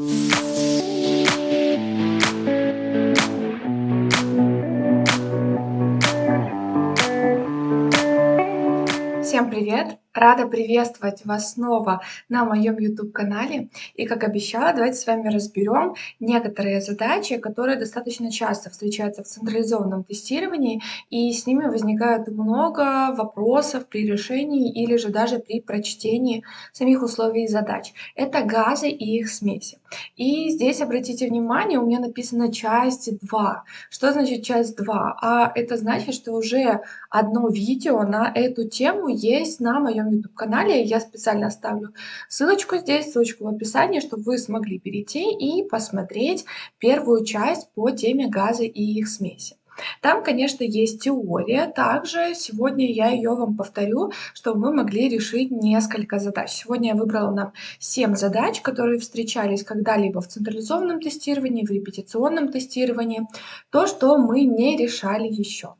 Música Рада приветствовать вас снова на моем YouTube-канале. И как обещала, давайте с вами разберем некоторые задачи, которые достаточно часто встречаются в централизованном тестировании, и с ними возникает много вопросов при решении или же даже при прочтении самих условий задач. Это газы и их смеси. И здесь обратите внимание, у меня написано часть 2. Что значит часть 2? А это значит, что уже одно видео на эту тему есть на моем моем YouTube-канале. Я специально оставлю ссылочку здесь, ссылочку в описании, чтобы вы смогли перейти и посмотреть первую часть по теме газа и их смеси. Там, конечно, есть теория. Также сегодня я ее вам повторю, чтобы мы могли решить несколько задач. Сегодня я выбрала нам 7 задач, которые встречались когда-либо в централизованном тестировании, в репетиционном тестировании. То, что мы не решали еще.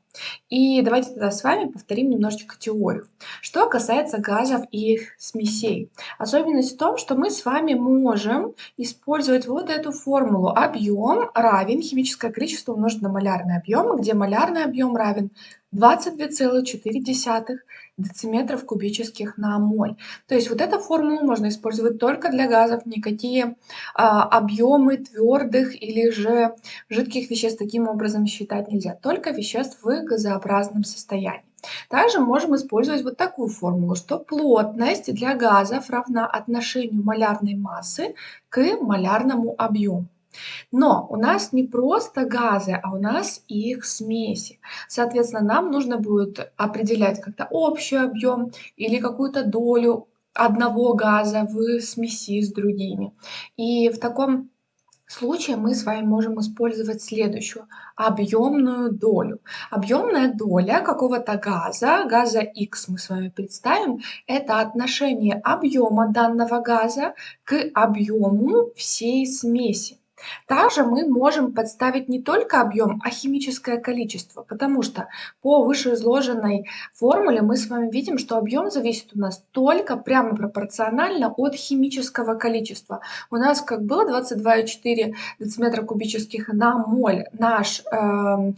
И давайте тогда с вами повторим немножечко теорию. Что касается газов и их смесей. Особенность в том, что мы с вами можем использовать вот эту формулу. Объем равен химическое количество умножить на малярный объем, где малярный объем равен 22,4 дециметров кубических на моль. То есть вот эту формулу можно использовать только для газов, никакие а, объемы твердых или же жидких веществ таким образом считать нельзя, только веществ в газообразном состоянии. Также можем использовать вот такую формулу, что плотность для газов равна отношению малярной массы к малярному объему. Но у нас не просто газы, а у нас их смеси. Соответственно, нам нужно будет определять как-то общий объем или какую-то долю одного газа в смеси с другими. И в таком случае мы с вами можем использовать следующую объемную долю. Объемная доля какого-то газа, газа X мы с вами представим, это отношение объема данного газа к объему всей смеси. Также мы можем подставить не только объем, а химическое количество, потому что по вышеизложенной формуле мы с вами видим, что объем зависит у нас только прямо пропорционально от химического количества. У нас как было 22,4 дециметра кубических на моль наш э,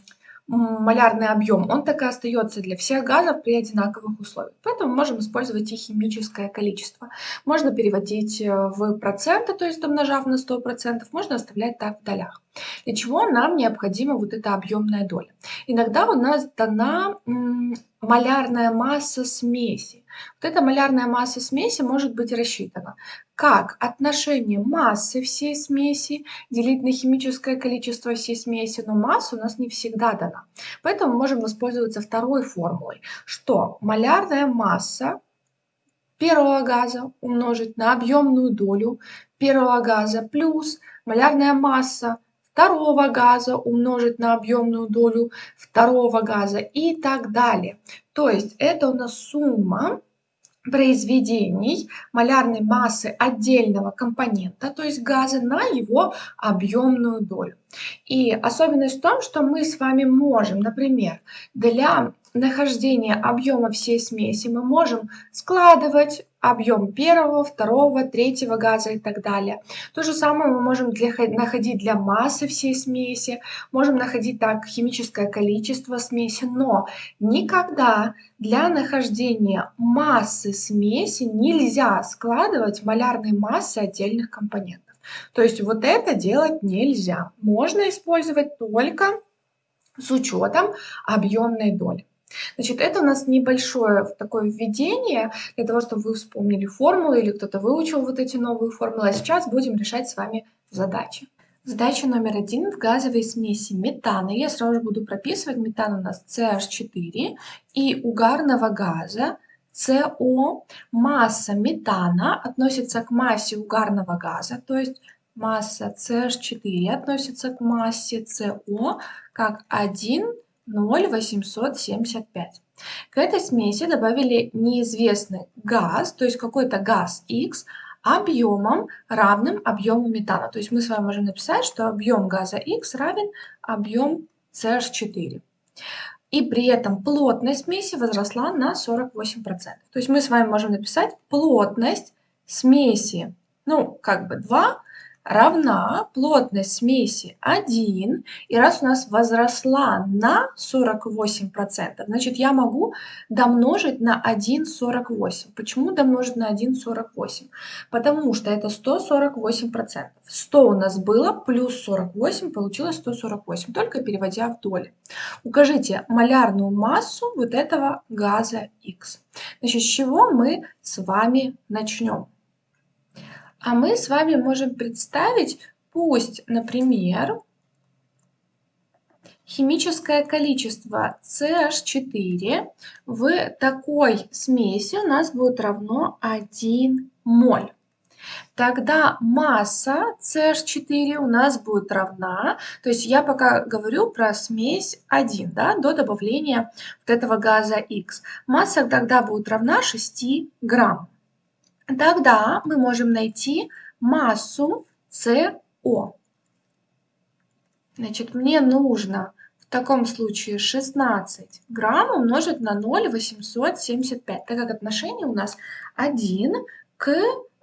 малярный объем, он так и остается для всех газов при одинаковых условиях. Поэтому можем использовать и химическое количество. Можно переводить э, в проценты, то есть домножав на 100%, можно оставлять так в долях. Для чего нам необходима вот эта объемная доля? Иногда у нас дана малярная масса смеси. Вот эта малярная масса смеси может быть рассчитана как отношение массы всей смеси делить на химическое количество всей смеси, но масса у нас не всегда дана. Поэтому можем воспользоваться второй формулой, что малярная масса первого газа умножить на объемную долю первого газа плюс малярная масса второго газа умножить на объемную долю второго газа и так далее. То есть это у нас сумма произведений малярной массы отдельного компонента, то есть газа, на его объемную долю. И особенность в том, что мы с вами можем, например, для нахождения объема всей смеси мы можем складывать объем первого, второго, третьего газа и так далее. То же самое мы можем для, находить для массы всей смеси, можем находить так химическое количество смеси, но никогда для нахождения массы смеси нельзя складывать малярные массы отдельных компонентов. То есть вот это делать нельзя. Можно использовать только с учетом объемной доли. Значит, это у нас небольшое такое введение для того, чтобы вы вспомнили формулы или кто-то выучил вот эти новые формулы. А сейчас будем решать с вами задачи. Задача номер один в газовой смеси метана. Я сразу же буду прописывать. Метан у нас CH4 и угарного газа CO. Масса метана относится к массе угарного газа, то есть масса CH4 относится к массе CO как 1 0,875. К этой смеси добавили неизвестный газ, то есть какой-то газ X, объемом, равным объему метана. То есть мы с вами можем написать, что объем газа X равен объем CH4. И при этом плотность смеси возросла на 48%. То есть мы с вами можем написать плотность смеси, ну, как бы 2 равна плотность смеси 1, и раз у нас возросла на 48%, значит я могу домножить на 1,48. Почему домножить на 1,48? Потому что это 148%. 100 у нас было, плюс 48, получилось 148, только переводя в доли. Укажите малярную массу вот этого газа X. Значит, с чего мы с вами начнем? А мы с вами можем представить, пусть, например, химическое количество CH4 в такой смеси у нас будет равно 1 моль. Тогда масса CH4 у нас будет равна, то есть я пока говорю про смесь 1, да, до добавления вот этого газа X. Масса тогда будет равна 6 грамм. Тогда мы можем найти массу СО. Значит, мне нужно в таком случае 16 грамм умножить на 0,875, так как отношение у нас 1 к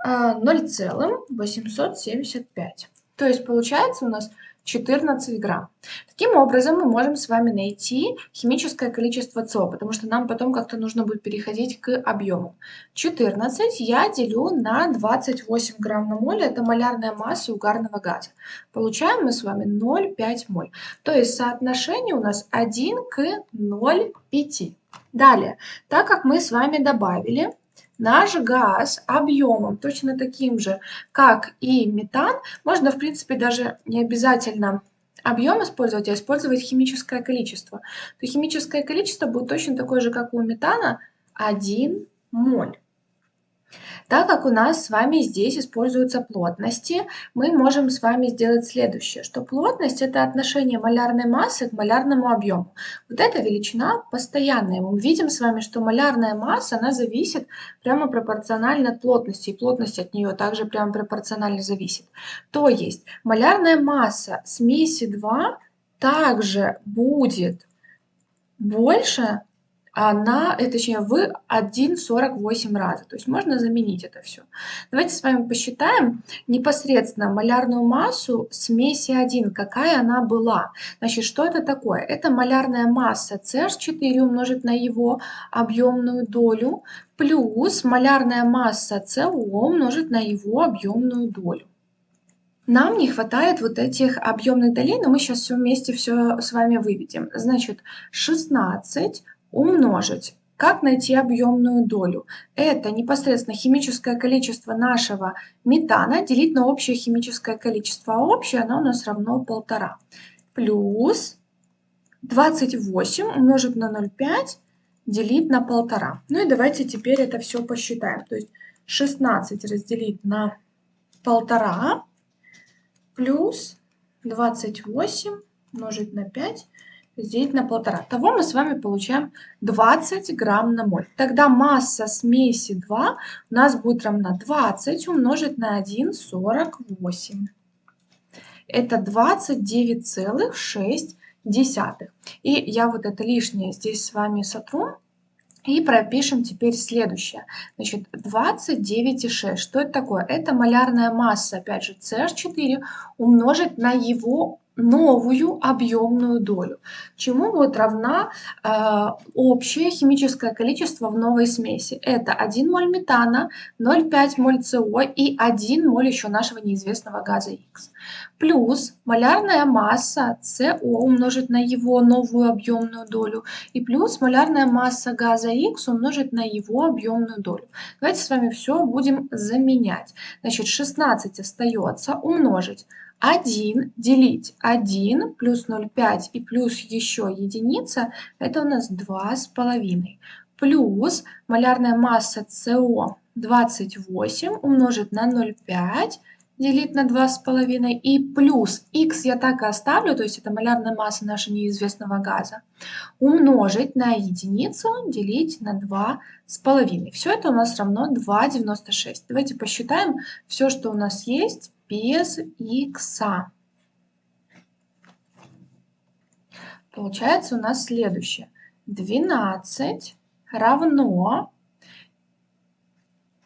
0,875. То есть получается у нас 14 грамм. Таким образом, мы можем с вами найти химическое количество СО, потому что нам потом как-то нужно будет переходить к объему. 14 я делю на 28 грамм на моль, это малярная масса угарного газа. Получаем мы с вами 0,5 моль. То есть соотношение у нас 1 к 0,5. Далее, так как мы с вами добавили Наш газ объемом точно таким же, как и метан, можно, в принципе, даже не обязательно объем использовать, а использовать химическое количество. То химическое количество будет точно такое же, как у метана, 1 моль. Так как у нас с вами здесь используются плотности, мы можем с вами сделать следующее, что плотность – это отношение малярной массы к малярному объему. Вот эта величина постоянная. Мы видим с вами, что малярная масса, она зависит прямо пропорционально от плотности, и плотность от нее также прямо пропорционально зависит. То есть малярная масса смеси 2 также будет больше на, э, точнее, в 1,48 раза. То есть можно заменить это все. Давайте с вами посчитаем непосредственно малярную массу смеси 1, какая она была. Значит, что это такое? Это малярная масса CH4 умножить на его объемную долю плюс малярная масса CO умножить на его объемную долю. Нам не хватает вот этих объемных долей, но мы сейчас все вместе все с вами выведем. Значит, 16 умножить. Как найти объемную долю? Это непосредственно химическое количество нашего метана делить на общее химическое количество. А общее оно у нас равно 1,5. Плюс 28 умножить на 0,5 делить на 1,5. Ну и давайте теперь это все посчитаем. То есть 16 разделить на 1,5 плюс 28 умножить на 5 разделить на полтора. Того мы с вами получаем 20 грамм на моль. Тогда масса смеси 2 у нас будет равна 20 умножить на 1,48. Это 29,6. И я вот это лишнее здесь с вами сотру. И пропишем теперь следующее. Значит, 29,6. Что это такое? Это малярная масса, опять же, CH4 умножить на его новую объемную долю, чему будет равна э, общее химическое количество в новой смеси. Это 1 моль метана, 0,5 моль СО и 1 моль еще нашего неизвестного газа Х. Плюс малярная масса СО умножить на его новую объемную долю и плюс малярная масса газа Х умножить на его объемную долю. Давайте с вами все будем заменять. Значит, 16 остается умножить 1 делить 1 плюс 0,5 и плюс еще единица, это у нас 2,5. Плюс малярная масса СО 28 умножить на 0,5 делить на 2,5 и плюс х я так и оставлю, то есть это малярная масса нашего неизвестного газа, умножить на единицу делить на 2,5. Все это у нас равно 2,96. Давайте посчитаем все, что у нас есть без х. Получается у нас следующее. 12 равно...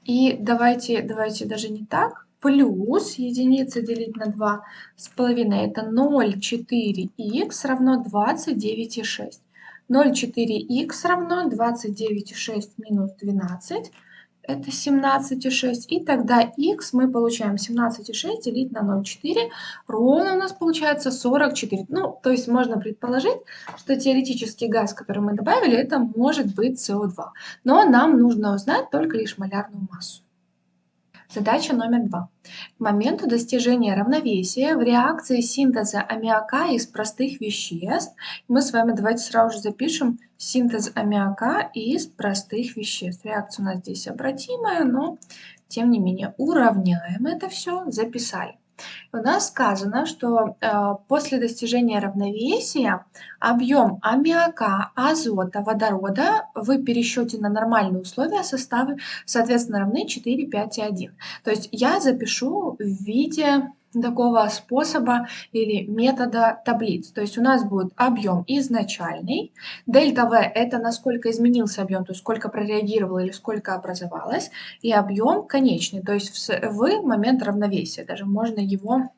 И давайте, давайте даже не так. плюс единица делить на 2 с половиной это 0,4х равно 29,6. 0,4х равно 29,6 минус 12 это 17,6. И тогда х мы получаем 17,6 делить на 0,4. Ровно у нас получается 44. Ну, то есть можно предположить, что теоретический газ, который мы добавили, это может быть СО2. Но нам нужно узнать только лишь малярную массу. Задача номер два. К моменту достижения равновесия в реакции синтеза аммиака из простых веществ, мы с вами давайте сразу же запишем синтез аммиака из простых веществ. Реакция у нас здесь обратимая, но тем не менее уравняем это все, записали. У нас сказано, что э, после достижения равновесия объем аммиака, азота, водорода в пересчете на нормальные условия составы, соответственно, равны 4, 5 и 1. То есть я запишу в виде такого способа или метода таблиц. То есть у нас будет объем изначальный, дельта В это насколько изменился объем, то есть сколько прореагировало или сколько образовалось, и объем конечный, то есть в момент равновесия, даже можно его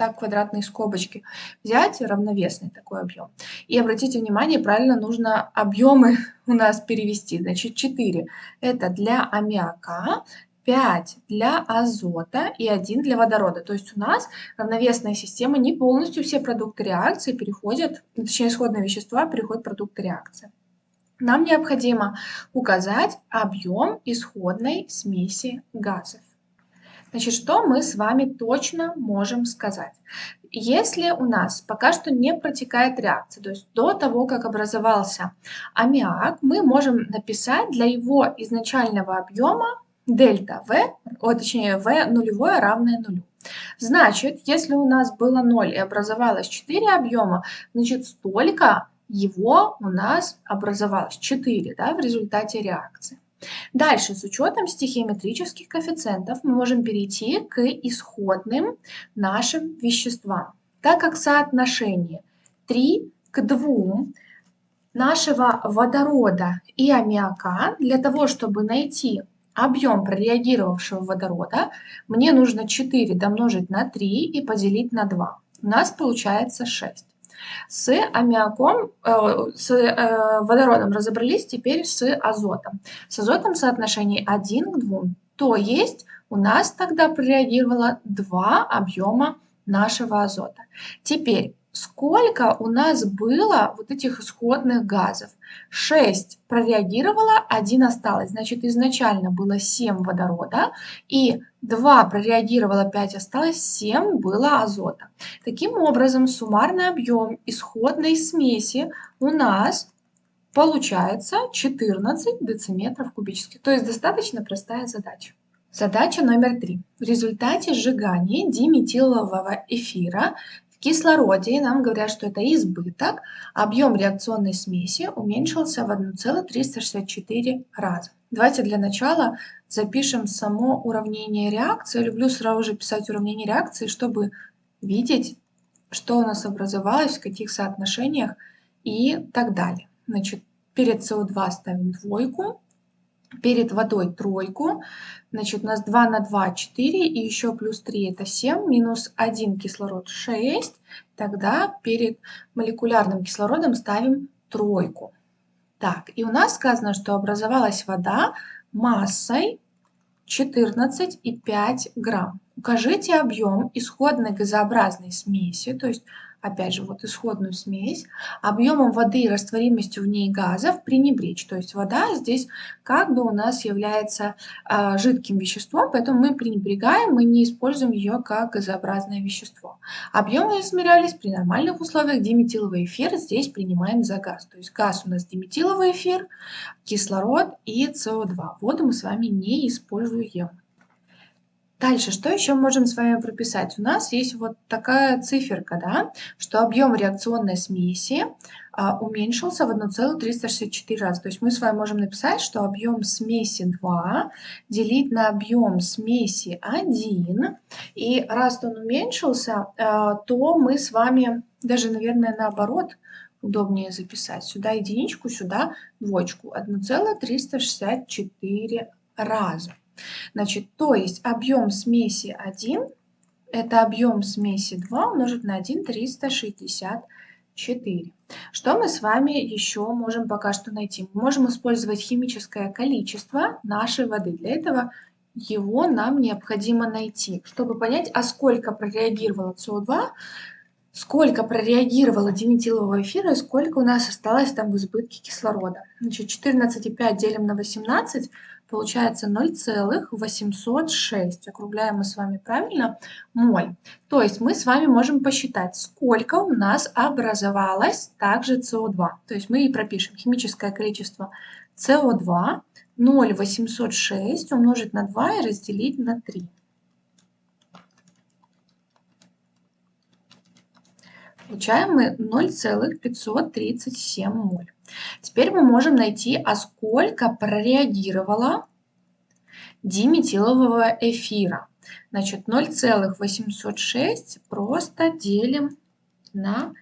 так квадратные скобочки взять, равновесный такой объем. И обратите внимание, правильно нужно объемы у нас перевести. Значит, 4 это для аммиака, 5 для азота и 1 для водорода. То есть у нас равновесная система, не полностью все продукты реакции переходят, точнее исходные вещества переходят в продукты реакции. Нам необходимо указать объем исходной смеси газов. Значит, что мы с вами точно можем сказать? Если у нас пока что не протекает реакция, то есть до того, как образовался аммиак, мы можем написать для его изначального объема дельта В, о, точнее В нулевое равное нулю. Значит, если у нас было 0 и образовалось 4 объема, значит столько его у нас образовалось 4 да, в результате реакции. Дальше, с учетом стихиометрических коэффициентов, мы можем перейти к исходным нашим веществам. Так как соотношение 3 к 2 нашего водорода и аммиака, для того, чтобы найти объем прореагировавшего водорода, мне нужно 4 домножить на 3 и поделить на 2. У нас получается 6. С аммиаком, э, с э, водородом разобрались, теперь с азотом. С азотом соотношение 1 к 2. То есть у нас тогда прореагировало два объема нашего азота. Теперь сколько у нас было вот этих исходных газов. 6 прореагировало, 1 осталось. Значит, изначально было 7 водорода, и 2 прореагировало, 5 осталось, 7 было азота. Таким образом, суммарный объем исходной смеси у нас получается 14 дециметров кубических. То есть достаточно простая задача. Задача номер три. В результате сжигания диметилового эфира кислороде нам говорят, что это избыток, объем реакционной смеси уменьшился в 1,364 раза. Давайте для начала запишем само уравнение реакции. Я люблю сразу же писать уравнение реакции, чтобы видеть, что у нас образовалось, в каких соотношениях и так далее. Значит, перед СО2 ставим двойку, перед водой тройку. Значит, у нас 2 на 2 – 4, и еще плюс 3 – это 7, минус 1 кислород – 6. Тогда перед молекулярным кислородом ставим тройку. Так, и у нас сказано, что образовалась вода массой 14,5 грамм. Укажите объем исходной газообразной смеси, то есть опять же, вот исходную смесь, объемом воды и растворимостью в ней газов пренебречь. То есть вода здесь как бы у нас является э, жидким веществом, поэтому мы пренебрегаем, мы не используем ее как газообразное вещество. Объемы измерялись при нормальных условиях диметиловый эфир, здесь принимаем за газ. То есть газ у нас диметиловый эфир, кислород и СО2. Воду мы с вами не используем. Дальше, что еще можем с вами прописать? У нас есть вот такая циферка, да, что объем реакционной смеси а, уменьшился в 1,364 раза. То есть мы с вами можем написать, что объем смеси 2 делить на объем смеси 1. И раз он уменьшился, а, то мы с вами, даже, наверное, наоборот, удобнее записать. Сюда единичку, сюда двоечку. 1,364 раза. Значит, то есть объем смеси 1 это объем смеси 2 умножить на 1 364. Что мы с вами еще можем пока что найти? Мы можем использовать химическое количество нашей воды. Для этого его нам необходимо найти, чтобы понять, а сколько прореагировало СО2, сколько прореагировало диметилового эфира и сколько у нас осталось там в избытке кислорода. Значит, 14,5 делим на 18, получается 0,806. Округляем мы с вами правильно, моль. То есть мы с вами можем посчитать, сколько у нас образовалось также СО2. То есть мы и пропишем химическое количество СО2 0,806 умножить на 2 и разделить на 3. Получаем мы 0,537 моль. Теперь мы можем найти, а сколько прореагировало диметилового эфира. Значит, 0,806 просто делим на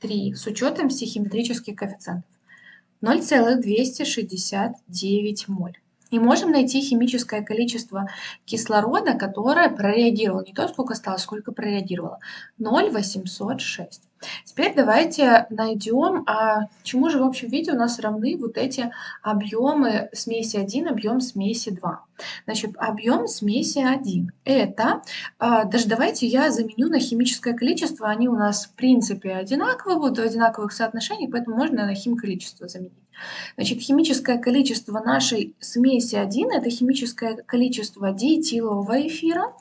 3 с учетом стихиметрических коэффициентов. 0,269 моль. И можем найти химическое количество кислорода, которое прореагировало. Не то, сколько осталось, сколько прореагировало. 0,806. Теперь давайте найдем, а чему же в общем виде у нас равны вот эти объемы смеси 1, объем смеси 2. Значит, объем смеси 1 это, а, даже давайте я заменю на химическое количество, они у нас в принципе одинаковые, будут в одинаковых соотношениях, поэтому можно на хим количество заменить. Значит, химическое количество нашей смеси 1 это химическое количество диэтилового эфира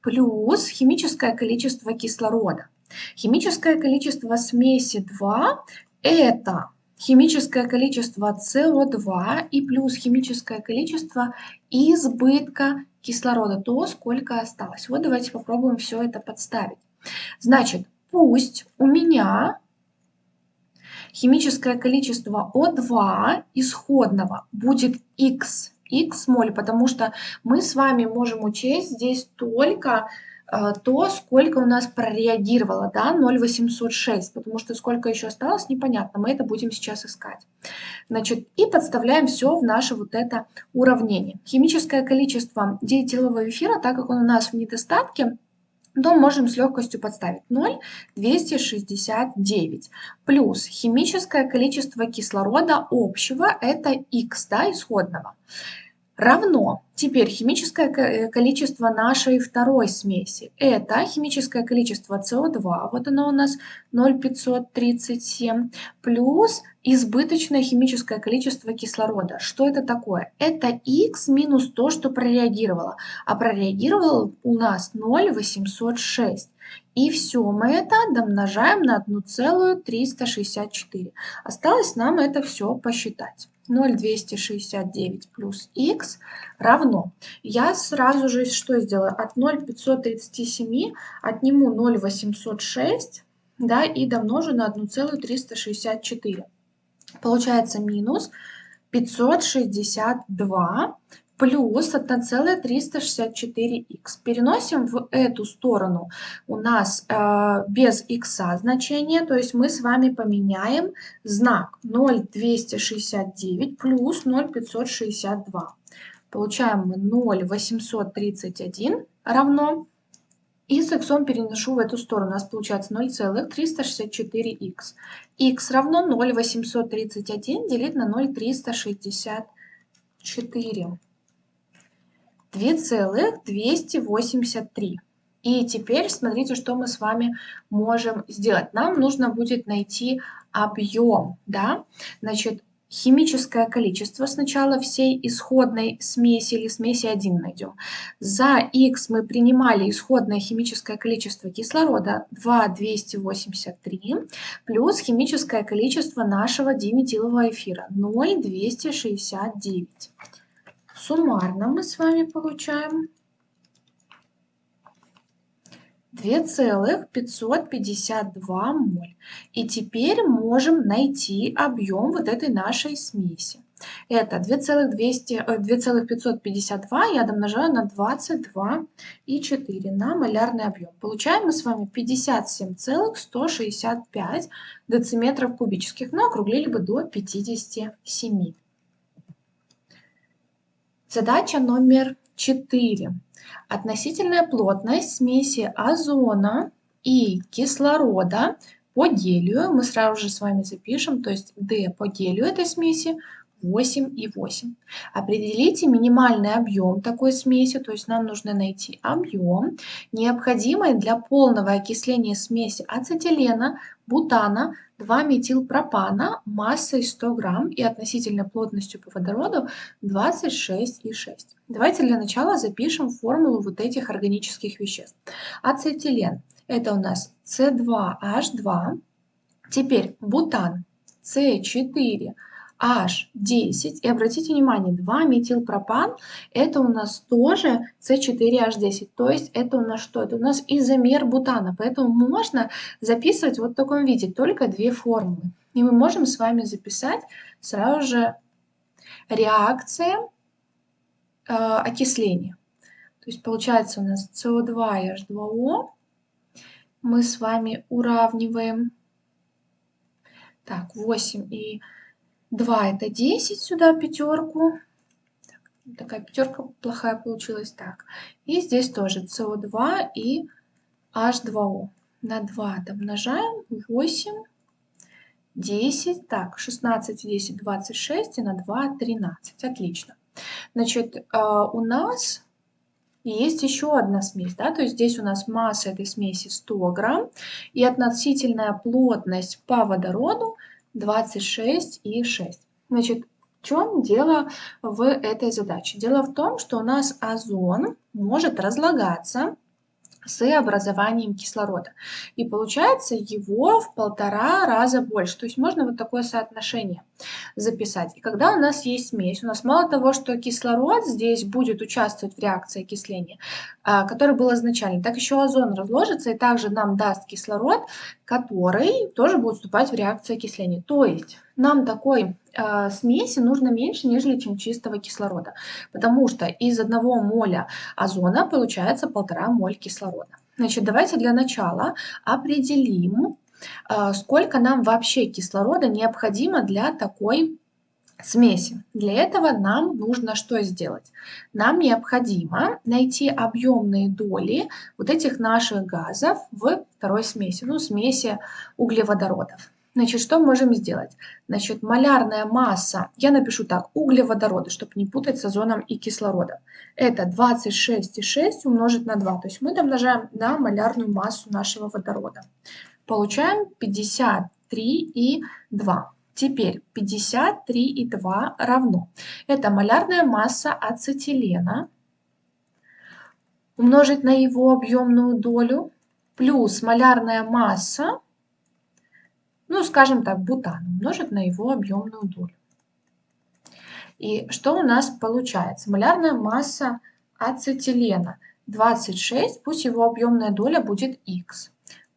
плюс химическое количество кислорода. Химическое количество смеси 2 – это химическое количество СО2 и плюс химическое количество избытка кислорода, то, сколько осталось. Вот давайте попробуем все это подставить. Значит, пусть у меня химическое количество О2 исходного будет X, X моль, потому что мы с вами можем учесть здесь только а, то, сколько у нас прореагировало, да, 0,806, потому что сколько еще осталось, непонятно, мы это будем сейчас искать. Значит, и подставляем все в наше вот это уравнение. Химическое количество диэтилового эфира, так как он у нас в недостатке, то можем с легкостью подставить 0,269 плюс химическое количество кислорода общего, это Х, да, исходного равно теперь химическое э, количество нашей второй смеси. Это химическое количество СО2, вот оно у нас 0,537, плюс избыточное химическое количество кислорода. Что это такое? Это Х минус то, что прореагировало. А прореагировало у нас 0,806. И все мы это домножаем на 1,364. Осталось нам это все посчитать. 0,269 плюс х равно. Я сразу же что сделаю? От 0,537 отниму 0,806 да, и домножу на 1,364. Получается минус 562 плюс 1,364х. Переносим в эту сторону у нас э, без х значение, то есть мы с вами поменяем знак 0,269 плюс 0,562. Получаем мы 0,831 равно и с х переношу в эту сторону. У нас получается 0,364х. х равно 0,831 делить на 0,364. 2,283. И теперь смотрите, что мы с вами можем сделать. Нам нужно будет найти объем, да, значит, химическое количество сначала всей исходной смеси или смеси 1 найдем. За х мы принимали исходное химическое количество кислорода 2,283 плюс химическое количество нашего диметилового эфира 0,269. Суммарно мы с вами получаем 2,552 моль. И теперь можем найти объем вот этой нашей смеси. Это 2,552 я домножаю на 22,4 на малярный объем. Получаем мы с вами 57,165 дециметров кубических, но округлили бы до 57. Задача номер 4. Относительная плотность смеси озона и кислорода по гелию мы сразу же с вами запишем, то есть D по гелию этой смеси 8,8. Определите минимальный объем такой смеси, то есть нам нужно найти объем, необходимый для полного окисления смеси ацетилена, бутана, 2-метилпропана массой 100 грамм и относительной плотностью по водороду 26,6. Давайте для начала запишем формулу вот этих органических веществ. Ацетилен – это у нас С2H2. Теперь бутан С4 H10. И обратите внимание, 2-метилпропан это у нас тоже С4H10. То есть это у нас что? Это у нас изомер бутана. Поэтому можно записывать вот в таком виде, только две формулы. И мы можем с вами записать сразу же реакция э, окисления. То есть получается у нас СО2 и H2O. Мы с вами уравниваем. Так, 8 и 2 это 10, сюда пятерку. Так, такая пятерка плохая получилась. Так, и здесь тоже СО2 и H2O. На 2 домножаем 8, 10, так, 16, 10, 26 и на 2 13. Отлично. Значит, э, у нас есть еще одна смесь, да, то есть здесь у нас масса этой смеси 100 грамм и относительная плотность по водороду 26,6. Значит, в чем дело в этой задаче? Дело в том, что у нас озон может разлагаться с образованием кислорода. И получается его в полтора раза больше. То есть можно вот такое соотношение записать. И когда у нас есть смесь, у нас мало того, что кислород здесь будет участвовать в реакции окисления, а, который был изначально, так еще озон разложится и также нам даст кислород, который тоже будет вступать в реакцию окисления. То есть нам такой э, смеси нужно меньше, нежели чем чистого кислорода, потому что из одного моля озона получается полтора моль кислорода. Значит, давайте для начала определим, э, сколько нам вообще кислорода необходимо для такой смеси. Для этого нам нужно что сделать? Нам необходимо найти объемные доли вот этих наших газов в второй смеси, ну, смеси углеводородов. Значит, что можем сделать? Значит, малярная масса, я напишу так, углеводороды, чтобы не путать с озоном и кислородом. Это 26,6 умножить на 2. То есть мы домножаем на малярную массу нашего водорода. Получаем 53,2. Теперь 53,2 равно. Это малярная масса ацетилена умножить на его объемную долю плюс малярная масса ну, скажем так, бутан умножить на его объемную долю. И что у нас получается? Малярная масса ацетилена 26, пусть его объемная доля будет х.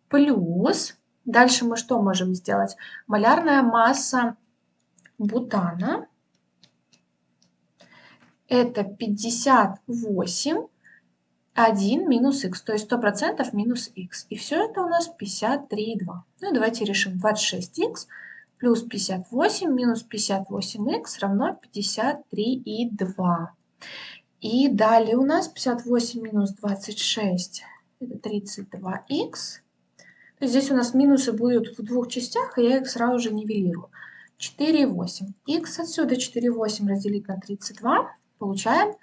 Плюс, дальше мы что можем сделать? Малярная масса бутана это 58 1 минус х, то есть 100% минус х. И все это у нас 53,2. Ну и давайте решим 26х плюс 58 минус 58х равно 53,2. И далее у нас 58 минус 26 это 32х. То здесь у нас минусы будут в двух частях, и я их сразу же нивелирую. 4,8. х отсюда 4,8 разделить на 32. Получаем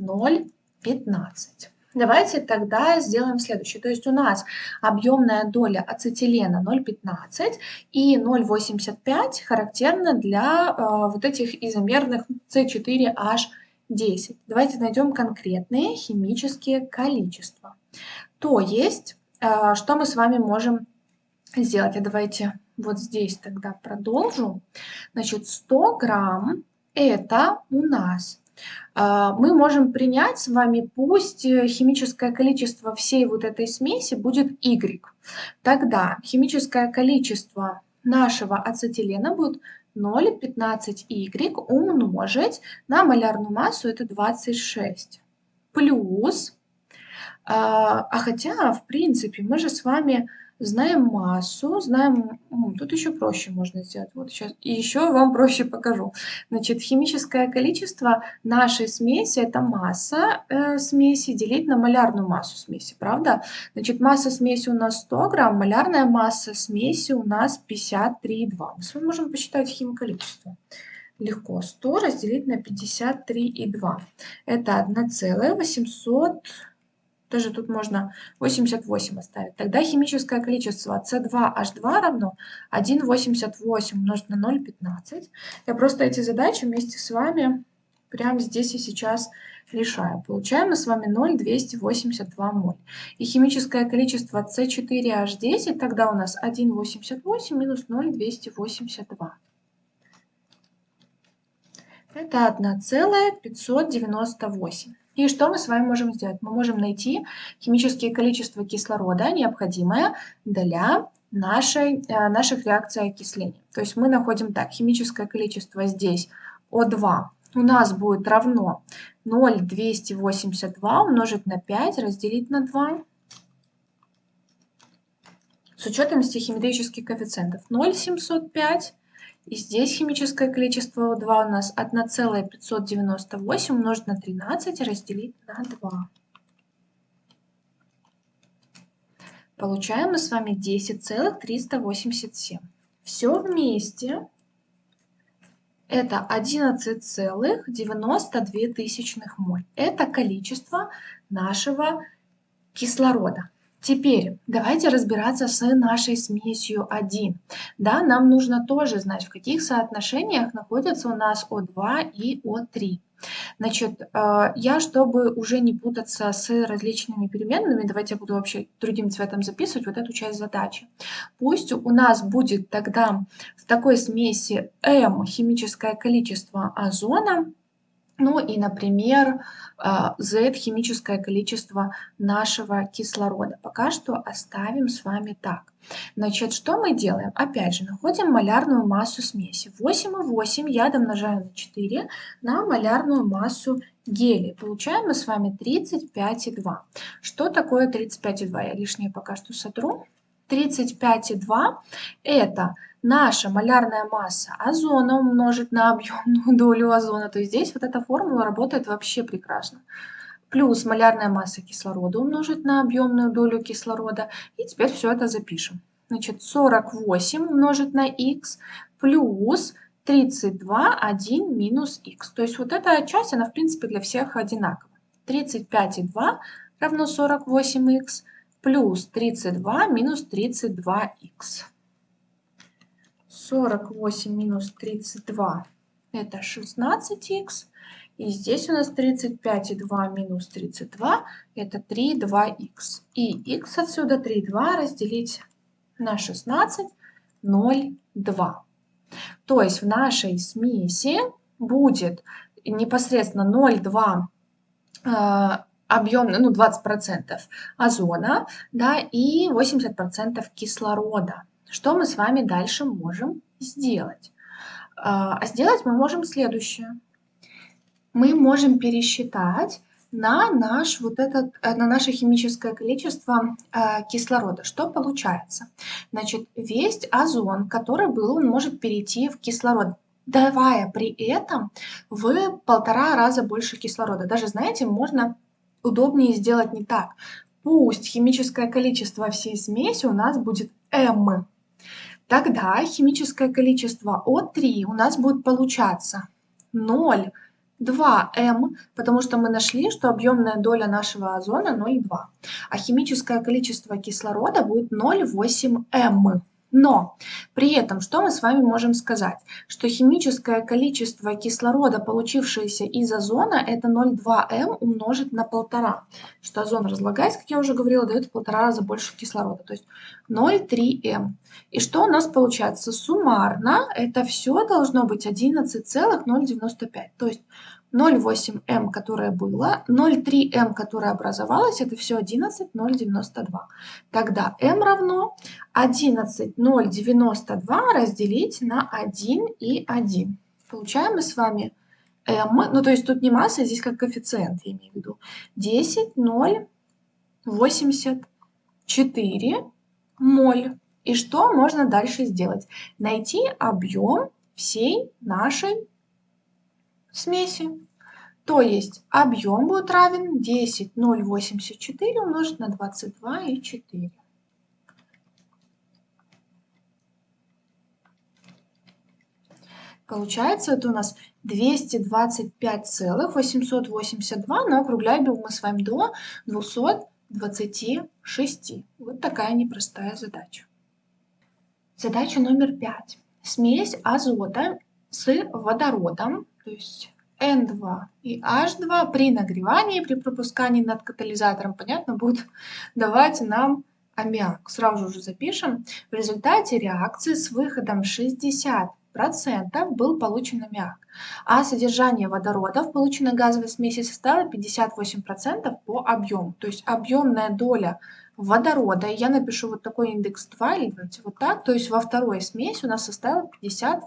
0,15. Давайте тогда сделаем следующее. То есть у нас объемная доля ацетилена 0,15 и 0,85 характерна для э, вот этих изомерных С4H10. Давайте найдем конкретные химические количества. То есть, э, что мы с вами можем сделать? А давайте вот здесь тогда продолжу. Значит, 100 грамм это у нас мы можем принять с вами, пусть э, химическое количество всей вот этой смеси будет Y. Тогда химическое количество нашего ацетилена будет 0,15Y умножить на малярную массу, это 26. Плюс, а, а хотя, в принципе, мы же с вами знаем массу, знаем... Тут еще проще можно сделать. Вот сейчас. Еще вам проще покажу. Значит, химическое количество нашей смеси – это масса э, смеси делить на малярную массу смеси, правда? Значит, масса смеси у нас 100 грамм, малярная масса смеси у нас 53,2. Мы можем посчитать химколичество. Легко. 100 разделить на 53,2. Это 1,800 даже тут можно 88 оставить. Тогда химическое количество C2H2 равно 1,88 умножить на 0,15. Я просто эти задачи вместе с вами прямо здесь и сейчас решаю. Получаем мы с вами 0,282 моль. И химическое количество C4H10 тогда у нас 1,88 минус 0,282. Это 1,598. И что мы с вами можем сделать? Мы можем найти химические количества кислорода, необходимое для нашей, э, наших реакций окисления. То есть мы находим так, химическое количество здесь О2 у нас будет равно 0,282 умножить на 5 разделить на 2 с учетом стихиметрических коэффициентов 0,705 и здесь химическое количество О2 у нас 1,598 умножить на 13 разделить на 2. Получаем мы с вами 10,387. Все вместе это 11,92 тысячных моль. Это количество нашего кислорода. Теперь давайте разбираться с нашей смесью 1. Да, нам нужно тоже знать, в каких соотношениях находятся у нас О2 и О3. Значит, э, я, чтобы уже не путаться с различными переменными, давайте я буду вообще другим цветом записывать вот эту часть задачи. Пусть у нас будет тогда в такой смеси М химическое количество озона, ну и, например, Z а, химическое количество нашего кислорода. Пока что оставим с вами так. Значит, что мы делаем? Опять же, находим малярную массу смеси. 8,8 я домножаю на 4 на малярную массу гелия. Получаем мы с вами 35,2. Что такое 35,2? Я лишнее пока что сотру. 35,2 это наша малярная масса озона умножить на объемную долю озона. То есть здесь вот эта формула работает вообще прекрасно. Плюс малярная масса кислорода умножить на объемную долю кислорода. И теперь все это запишем. Значит, 48 умножить на х плюс 32, 1 минус х. То есть вот эта часть, она в принципе для всех одинакова. 35,2 равно 48х плюс 32 минус 32х. 48 минус 32 это 16х. И здесь у нас 35,2 минус 32 это 3,2х. И х отсюда 3,2 разделить на 16, 0,2. То есть в нашей смеси будет непосредственно 0,2 э, объем, ну 20% озона, да, и 80% кислорода. Что мы с вами дальше можем сделать? А сделать мы можем следующее. Мы можем пересчитать на, наш, вот этот, э, на наше химическое количество э, кислорода. Что получается? Значит, весь озон, который был, он может перейти в кислород, давая при этом в полтора раза больше кислорода. Даже, знаете, можно удобнее сделать не так. Пусть химическое количество всей смеси у нас будет m, Тогда химическое количество О3 у нас будет получаться 0, 2М, потому что мы нашли, что объемная доля нашего озона 0,2. А химическое количество кислорода будет 0,8М. Но при этом что мы с вами можем сказать? Что химическое количество кислорода, получившееся из озона, это 0,2М умножить на 1,5. Что озон разлагаясь, как я уже говорила, дает в полтора раза больше кислорода. То есть 0,3М. И что у нас получается? Суммарно это все должно быть 11,095. То есть 0,8М, которое было, 0,3М, которое образовалось, это все 11,092. Тогда М равно 11,092 разделить на 1 и 1. Получаем мы с вами М, ну то есть тут не масса, здесь как коэффициент, я имею в виду, 10,084 моль. И что можно дальше сделать? Найти объем всей нашей смеси. То есть объем будет равен 10,084 умножить на 22,4. Получается, это у нас 225,882, но округляем мы с вами до 226. Вот такая непростая задача. Задача номер 5. Смесь азота с водородом, то есть N2 и H2 при нагревании, при пропускании над катализатором, понятно, будут давать нам аммиак. Сразу же запишем. В результате реакции с выходом 60 процентов был получен аммиак, а содержание водорода в полученной газовой смеси составило 58% по объему. То есть объемная доля водорода, я напишу вот такой индекс 2, или давайте вот так, то есть во второй смеси у нас составило 58%.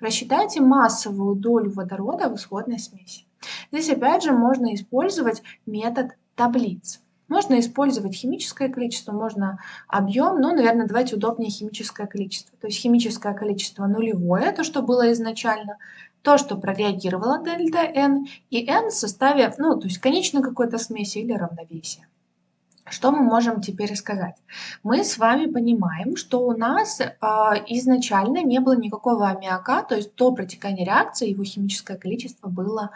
Рассчитайте массовую долю водорода в исходной смеси. Здесь опять же можно использовать метод таблиц. Можно использовать химическое количество, можно объем, но, наверное, давайте удобнее химическое количество. То есть химическое количество нулевое, то, что было изначально, то, что прореагировало дельта n, и n в составе, ну, то есть конечной какой-то смеси или равновесия. Что мы можем теперь сказать? Мы с вами понимаем, что у нас э, изначально не было никакого аммиака, то есть до протекания реакции его химическое количество было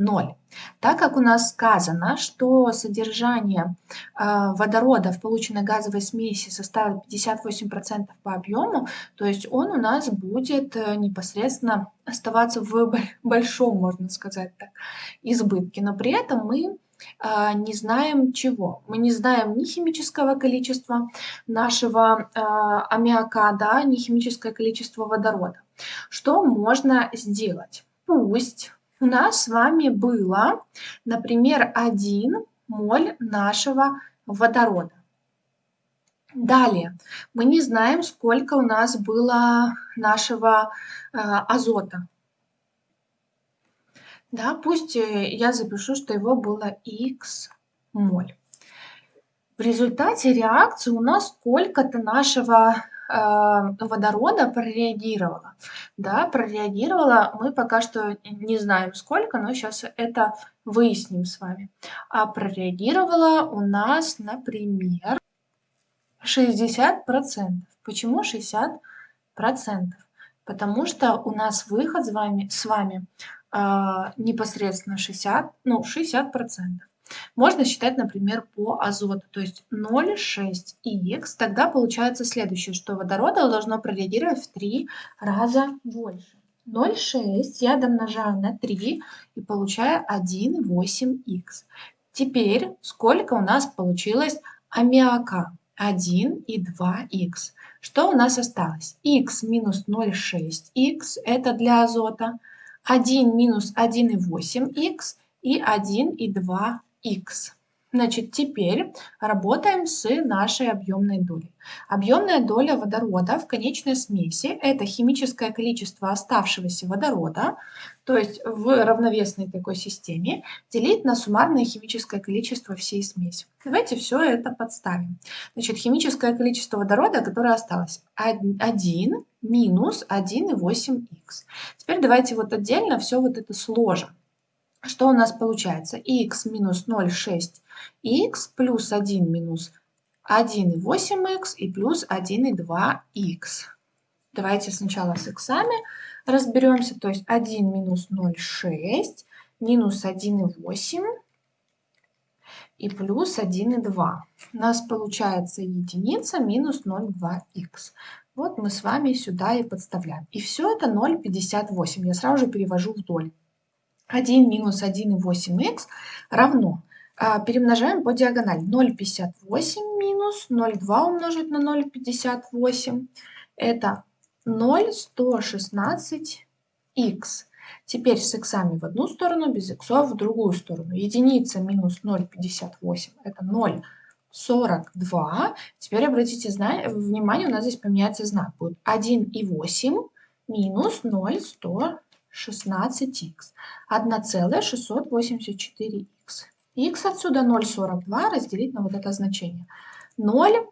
0. Так как у нас сказано, что содержание э, водорода в полученной газовой смеси составит 58% по объему, то есть он у нас будет э, непосредственно оставаться в большом, можно сказать так, избытке. Но при этом мы э, не знаем чего. Мы не знаем ни химического количества нашего аммиака, да, ни химическое количество водорода. Что можно сделать? Пусть у нас с вами было, например, 1 моль нашего водорода. Далее, мы не знаем, сколько у нас было нашего э, азота. Да, пусть э, я запишу, что его было x моль. В результате реакции у нас сколько-то нашего а, водорода прореагировала. Да, прореагировала, мы пока что не знаем сколько, но сейчас это выясним с вами. А прореагировала у нас, например, 60%. Почему 60%? Потому что у нас выход с вами, с вами э, непосредственно 60, ну, 60%. Можно считать, например, по азоту, то есть 0,6х. Тогда получается следующее, что водорода должно прореагировать в 3 раза больше. 0,6 я домножаю на 3 и получаю 1,8х. Теперь сколько у нас получилось аммиака? 1 и 2х. Что у нас осталось? х минус 0,6х это для азота. 1 минус 1,8х и 1 и 2 x. Значит, теперь работаем с нашей объемной долей. Объемная доля водорода в конечной смеси – это химическое количество оставшегося водорода, то есть в равновесной такой системе, делить на суммарное химическое количество всей смеси. Давайте все это подставим. Значит, химическое количество водорода, которое осталось, 1 минус 1,8х. Теперь давайте вот отдельно все вот это сложим что у нас получается? х минус 0,6х плюс 1 минус 1,8х и плюс 1,2х. Давайте сначала с иксами разберемся. То есть 1 минус 0,6 минус 1,8 и плюс 1,2. У нас получается единица минус 0,2х. Вот мы с вами сюда и подставляем. И все это 0,58. Я сразу же перевожу вдоль. 1 минус 1,8х равно. А, перемножаем по диагонали. 0,58 минус 0,2 умножить на 0,58. Это 0,116х. Теперь с иксами в одну сторону, без иксов в другую сторону. Единица минус 0,58 это 0,42. Теперь обратите внимание, у нас здесь поменяется знак. Будет 1,8 минус 0,116. 16х. 1,684х. х отсюда 0,42 разделить на вот это значение. 0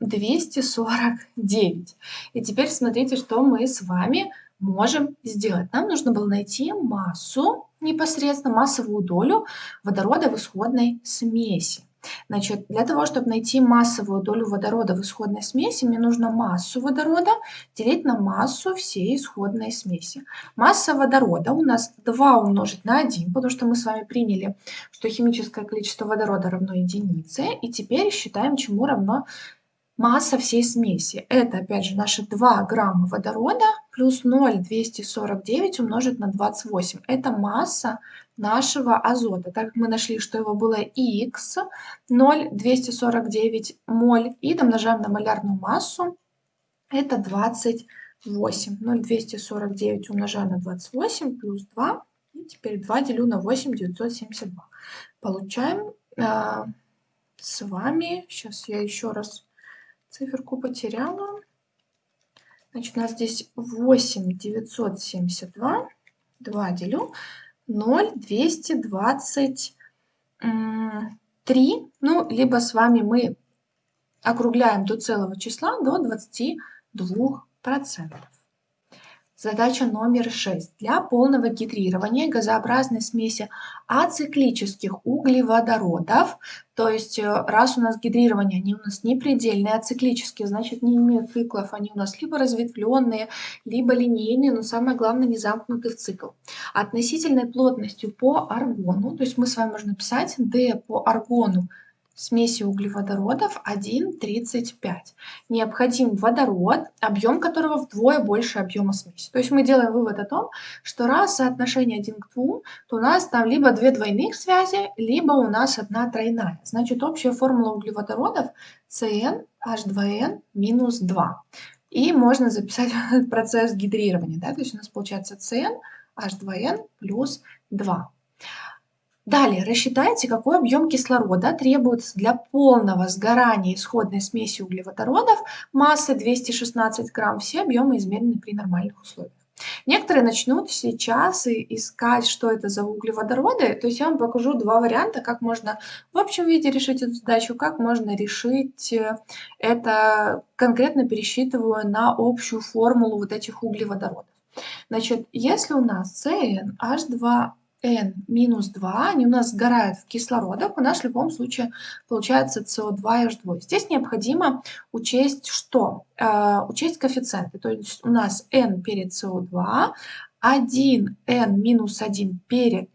249. И теперь смотрите, что мы с вами можем сделать. Нам нужно было найти массу, непосредственно массовую долю водорода в исходной смеси. Значит, для того, чтобы найти массовую долю водорода в исходной смеси, мне нужно массу водорода делить на массу всей исходной смеси. Масса водорода у нас 2 умножить на 1, потому что мы с вами приняли, что химическое количество водорода равно единице. И теперь считаем, чему равно масса всей смеси. Это, опять же, наши 2 грамма водорода плюс 0,249 умножить на 28. Это масса нашего азота. Так как мы нашли, что его было Х, 0,249 моль, и домножаем на малярную массу, это 28. 0,249 умножаю на 28 плюс 2, и теперь 2 делю на 8, 972. Получаем э, с вами, сейчас я еще раз циферку потеряла, значит у нас здесь 8 972, 2 делю. 0, 223, ну, либо с вами мы округляем до целого числа до 22%. Задача номер 6. Для полного гидрирования газообразной смеси ациклических углеводородов, то есть э, раз у нас гидрирование, они у нас не предельные, а значит не имеют циклов, они у нас либо разветвленные, либо линейные, но самое главное не замкнуты в цикл. Относительной плотностью по аргону, то есть мы с вами можем написать D по аргону смеси углеводородов 1,35. Необходим водород, объем которого вдвое больше объема смеси. То есть мы делаем вывод о том, что раз соотношение 1 к 2, то у нас там либо две двойных связи, либо у нас одна тройная. Значит, общая формула углеводородов CnH2n минус 2. И можно записать процесс гидрирования. Да? То есть у нас получается CnH2n плюс 2. Далее рассчитайте, какой объем кислорода требуется для полного сгорания исходной смеси углеводородов массой 216 грамм. Все объемы измерены при нормальных условиях. Некоторые начнут сейчас искать, что это за углеводороды. То есть я вам покажу два варианта, как можно в общем виде решить эту задачу, как можно решить э, это конкретно пересчитываю на общую формулу вот этих углеводородов. Значит, если у нас CnH2 N минус 2, они у нас сгорают в кислородах, у нас в любом случае получается СО2 и H2. Здесь необходимо учесть что? Э, учесть коэффициенты. То есть у нас N перед СО2, 1 N минус 1 перед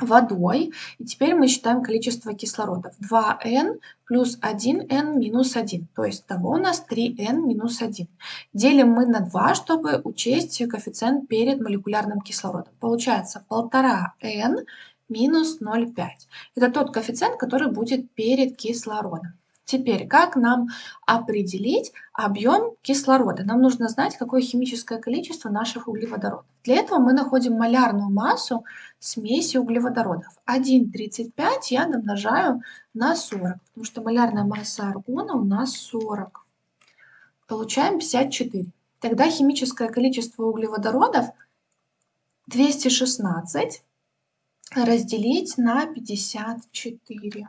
водой. И теперь мы считаем количество кислородов. 2n плюс 1n минус 1. То есть того у нас 3n минус 1. Делим мы на 2, чтобы учесть коэффициент перед молекулярным кислородом. Получается 1,5n минус 0,5. Это тот коэффициент, который будет перед кислородом. Теперь, как нам определить объем кислорода? Нам нужно знать, какое химическое количество наших углеводородов. Для этого мы находим малярную массу смеси углеводородов. 1,35 я домножаю на 40, потому что малярная масса аргона у нас 40. Получаем 54. Тогда химическое количество углеводородов 216 разделить на 54.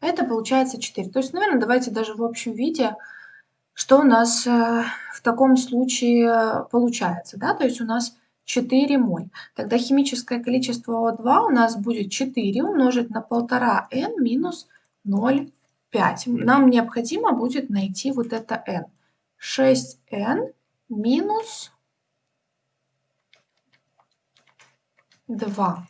Это получается 4. То есть, наверное, давайте даже в общем виде, что у нас э, в таком случае получается. Да? То есть у нас 4 моль. Тогда химическое количество О2 у нас будет 4 умножить на 1,5n минус 0,5. Нам необходимо будет найти вот это n. 6n минус 2.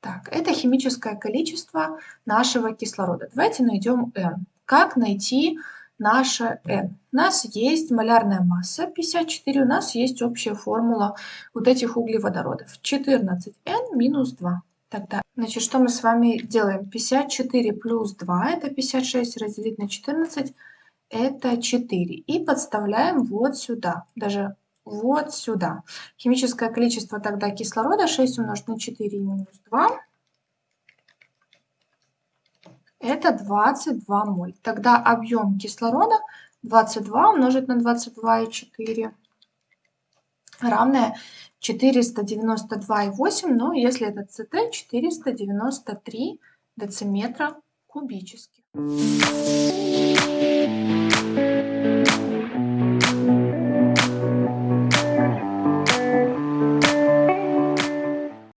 Так, это химическое количество нашего кислорода. Давайте найдем N. Как найти наше N? У нас есть малярная масса 54, у нас есть общая формула вот этих углеводородов. 14N минус 2. Тогда, значит, что мы с вами делаем? 54 плюс 2, это 56, разделить на 14, это 4. И подставляем вот сюда, даже вот сюда. Химическое количество тогда кислорода 6 умножить на 4 минус 2. Это 22 моль. Тогда объем кислорода 22 умножить на 22,4 равное 492,8. Но если это ЦТ, 493 дециметра кубических.